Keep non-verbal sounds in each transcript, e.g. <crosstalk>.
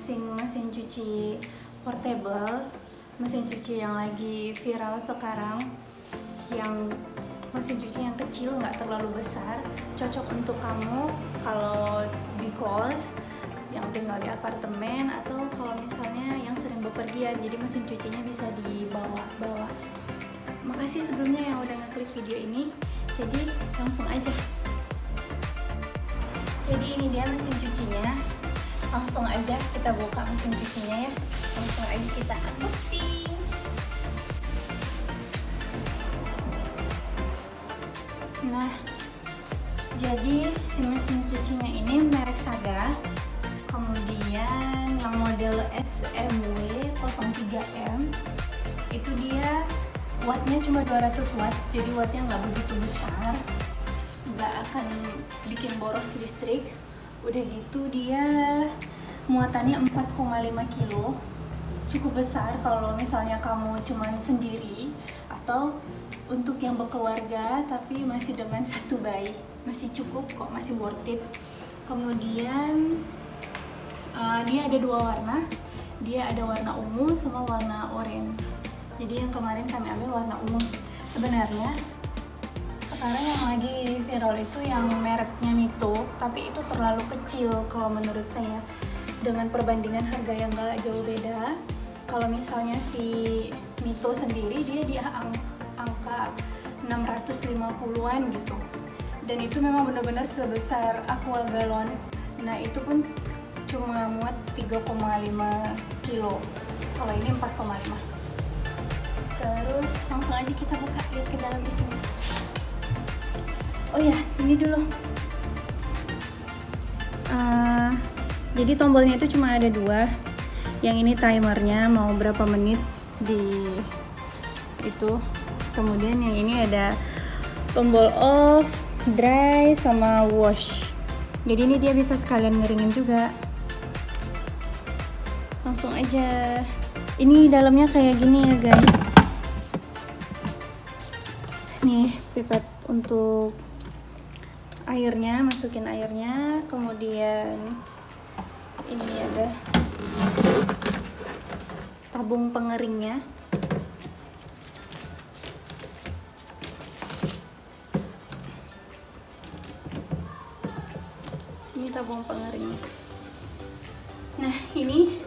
Unboxing mesin cuci portable Mesin cuci yang lagi viral sekarang Yang mesin cuci yang kecil, nggak terlalu besar Cocok untuk kamu kalau di kos yang tinggal di apartemen atau kalau misalnya yang sering bepergian jadi mesin cucinya bisa dibawa-bawa. Makasih sebelumnya yang udah ngeklik video ini jadi langsung aja. Jadi ini dia mesin cucinya langsung aja kita buka mesin cucinya ya. Langsung aja kita unboxing. Nah jadi si mesin cucinya ini merek Saga. Kemudian yang model SMW 03M itu dia wattnya cuma 200 watt jadi wattnya nggak begitu besar. Nggak akan bikin boros listrik udah gitu dia muatannya 4,5 kilo. Cukup besar kalau misalnya kamu cuma sendiri atau untuk yang berkeluarga tapi masih dengan satu bayi. Masih cukup kok masih worth it. Kemudian uh, dia ada dua warna. Dia ada warna ungu sama warna orange jadi yang kemarin kami ambil warna ungu. Sebenarnya sekarang yang lagi viral itu yang mereknya Mito tapi itu terlalu kecil kalau menurut saya. Dengan perbandingan harga yang gak jauh beda kalau misalnya si Mito sendiri dia di ang angka 650-an gitu. Dan itu memang benar-benar sebesar aqua galon. Nah itu pun cuma muat 3,5 kilo. Kalau ini 4,5 terus langsung aja kita buka lihat ke dalam di sini oh ya ini dulu. Uh, jadi tombolnya itu cuma ada dua. Yang ini timernya mau berapa menit di itu. Kemudian yang ini ada tombol off dry sama wash. Jadi ini dia bisa sekalian ngeringin juga. Langsung aja. Ini dalamnya kayak gini ya guys. Nih pipet untuk airnya masukin airnya kemudian ini ada tabung pengeringnya. Ini tabung pengeringnya. Nah ini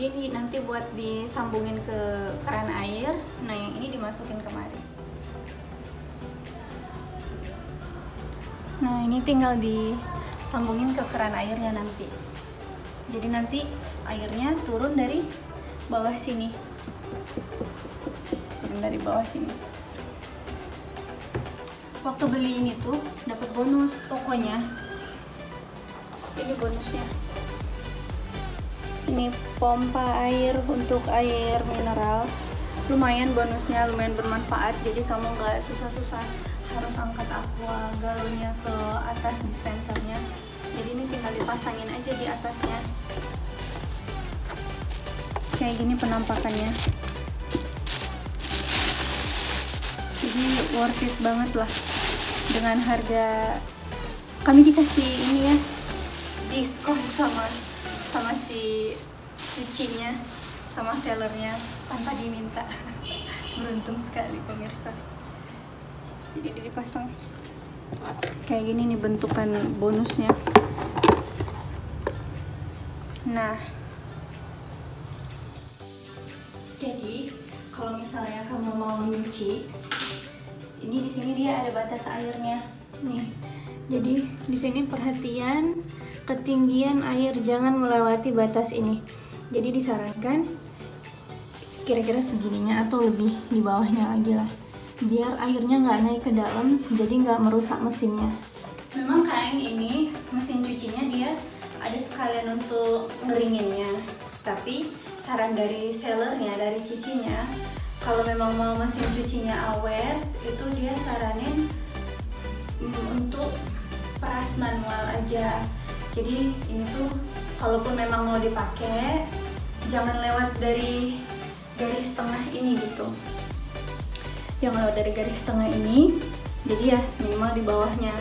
ini nanti buat disambungin ke keran air. Nah yang ini dimasukin kemari nah ini tinggal disambungin ke keran airnya nanti. Jadi nanti airnya turun dari bawah sini. Turun dari bawah sini. Waktu beli ini tuh dapat bonus pokoknya ini bonusnya. Ini pompa air untuk air mineral. Lumayan bonusnya lumayan bermanfaat. Jadi kamu nggak susah-susah harus angkat aqua galonnya ke atas dispensernya. Jadi ini tinggal dipasangin aja di atasnya. Kayak gini penampakannya. Jadi worth it banget lah. Dengan harga kami dikasih ini ya diskon sama sama si cucinya sama sellernya tanpa diminta. <laughs> Beruntung sekali pemirsa jadi dia dipasang. Kayak gini nih bentukan bonusnya. Nah. Jadi kalau misalnya kamu mau nyuci ini di sini dia ada batas airnya. Nih. Jadi di sini perhatian ketinggian air jangan melewati batas ini. Jadi disarankan kira-kira segininya atau lebih di bawahnya lagi lah biar airnya nggak naik ke dalam jadi nggak merusak mesinnya. Memang kain ini mesin cucinya dia ada sekalian untuk ngeringinnya. Tapi saran dari sellernya dari cicinya kalau memang mau mesin cucinya awet itu dia saranin untuk peras manual aja. Jadi ini tuh kalaupun memang mau dipakai jangan lewat dari garis tengah ini gitu jangan lewat dari garis tengah ini. Jadi ya minimal di bawahnya.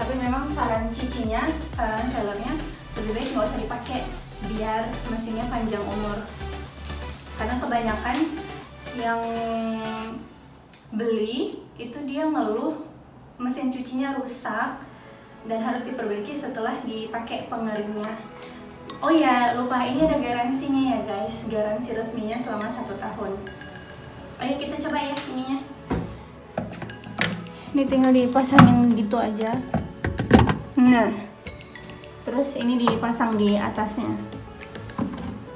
Tapi memang saran cicinya saran sellernya lebih baik nggak usah dipakai biar mesinnya panjang umur. Karena kebanyakan yang beli itu dia ngeluh mesin cucinya rusak dan harus diperbaiki setelah dipakai pengeringnya Oh ya, lupa ini ada garansinya ya guys, garansi resminya selama satu tahun. Ayo kita coba ya ininya. Ini tinggal dipasangin gitu aja. Nah, terus ini dipasang di atasnya.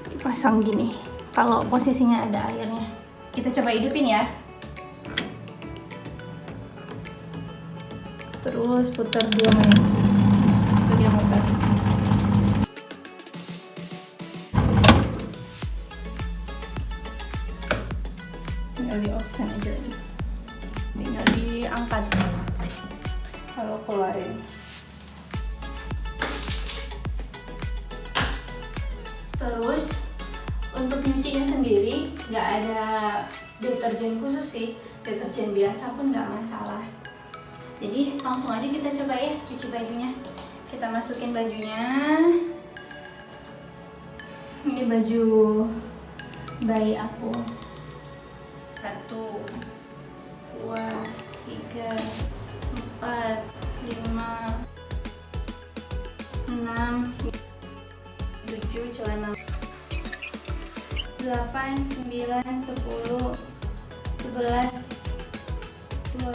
Dipasang gini. Kalau posisinya ada airnya. Kita coba hidupin ya. Terus putar dia main. Itu dia tinggal di option aja diangkat kalau keluarin terus untuk nyucinya sendiri nggak ada deterjen khusus sih. Deterjen biasa pun nggak masalah. Jadi langsung aja kita coba ya cuci bajunya. Kita masukin bajunya. Ini baju bayi aku 8, 9, 10, 11, 12,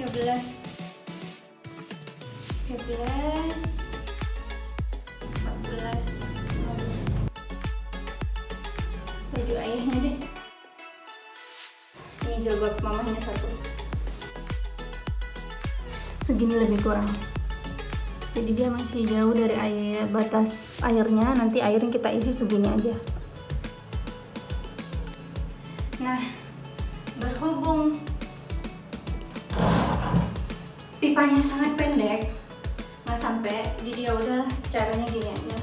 13, 13, 14 15 baju ayahnya deh. Ini jilbab mamahnya satu. Segini lebih kurang. Jadi dia masih jauh dari air batas airnya. Nanti air yang kita isi segini aja nah berhubung pipanya sangat pendek nggak sampai jadi ya udah caranya gini aja.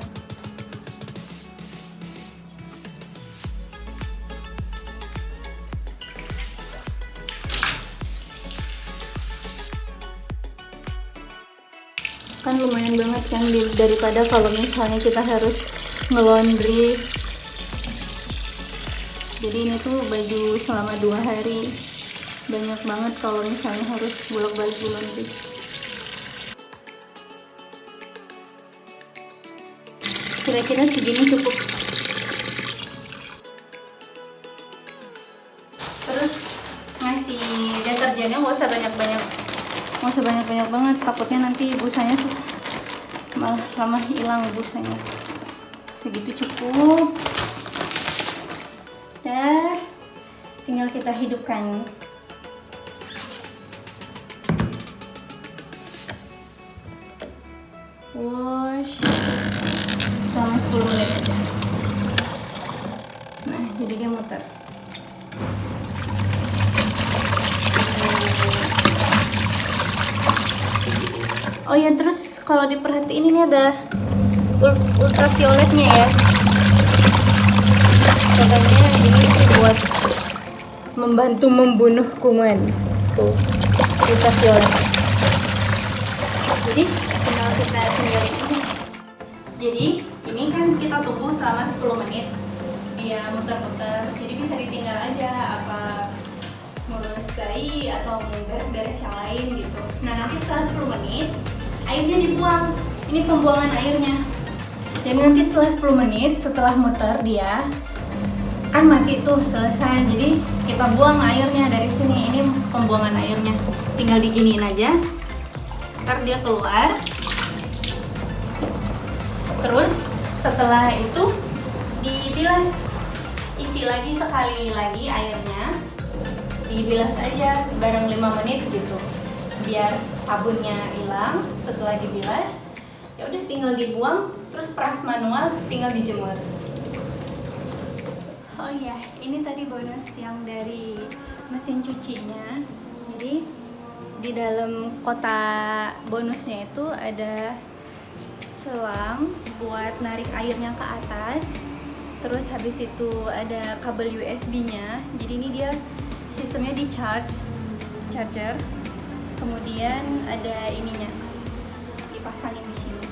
Kan lumayan banget kan daripada kalau misalnya kita harus ngelondri jadi ini tuh baju selama dua hari. Banyak banget kalau misalnya harus bolak-balik laundry kira-kira segini cukup. Terus ngasih deterjennya gak usah banyak-banyak. Nggak usah banyak-banyak banget. Takutnya nanti busanya sus malah lama hilang busanya. Segitu cukup dah tinggal kita hidupkan. Wash. Selama 10 menit. Nah jadi dia muter. Oh ya terus kalau diperhatiin ini ada ultravioletnya ya. Ini buat membantu membunuh kuman tuh ultraviolet jadi tinggal kita ini jadi ini kan kita tunggu selama 10 menit. Dia muter-muter jadi bisa ditinggal aja apa ngurus bayi atau beres-beres yang lain gitu. Nah nanti setelah 10 menit airnya dibuang. Ini pembuangan airnya. Jadi nanti setelah 10 menit setelah muter dia kan mati tuh selesai. Jadi kita buang airnya dari sini. Ini pembuangan airnya. Tinggal diginiin aja. Ntar dia keluar. Terus setelah itu dibilas. Isi lagi sekali lagi airnya. Dibilas aja bareng 5 menit gitu. Biar sabunnya hilang. Setelah dibilas ya udah tinggal dibuang. Terus peras manual tinggal dijemur oh iya ini tadi bonus yang dari mesin cucinya. Jadi di dalam kotak bonusnya itu ada selang buat narik airnya ke atas. Terus habis itu ada kabel USB nya jadi ini dia sistemnya di charge charger. Kemudian ada ininya dipasangin di sini.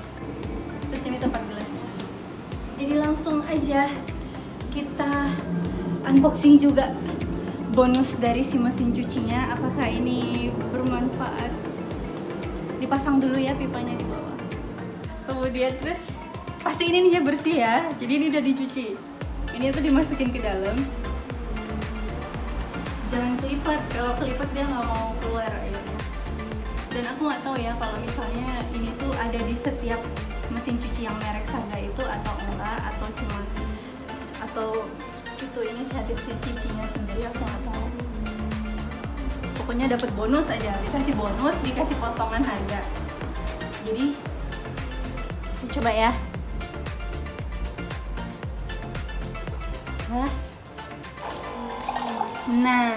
Terus ini tempat gelasnya. Jadi langsung aja kita unboxing juga bonus dari si mesin cucinya. Apakah ini bermanfaat? Dipasang dulu ya pipanya di bawah. Kemudian terus? Pasti ini nih bersih ya. Jadi ini udah dicuci. Ini tuh dimasukin ke dalam. Jangan kelipat. Kalau kelipat dia nggak mau keluar airnya. Dan aku nggak tahu ya kalau misalnya ini tuh ada di setiap mesin cuci yang merek Saga itu atau enggak atau cuma atau itu inisiatif si cucinya sendiri aku nggak tahu. Pokoknya dapat bonus aja dikasih bonus dikasih potongan harga. Jadi coba ya. Hah? nah.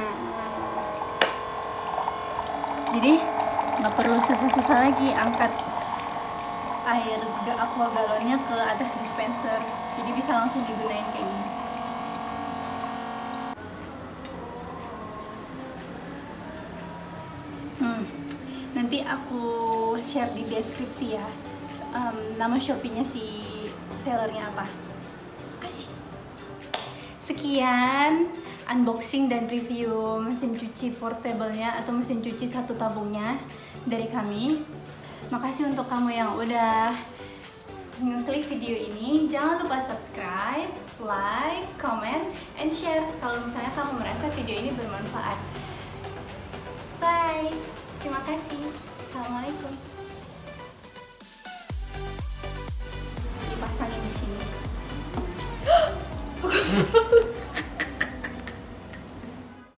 Jadi nggak perlu susah-susah lagi angkat air aqua galonnya ke atas dispenser. Jadi bisa langsung digunain kayak gini. Hmm. nanti aku share di deskripsi ya um, nama shopee-nya si sellernya apa. Sekian unboxing dan review mesin cuci portable-nya atau mesin cuci satu tabungnya dari kami makasih untuk kamu yang udah ngeklik video ini. Jangan lupa subscribe, like, comment, and share kalau misalnya kamu merasa video ini bermanfaat. Bye. Terima kasih. Assalamualaikum. Dipasangin di sini <gasps> <laughs>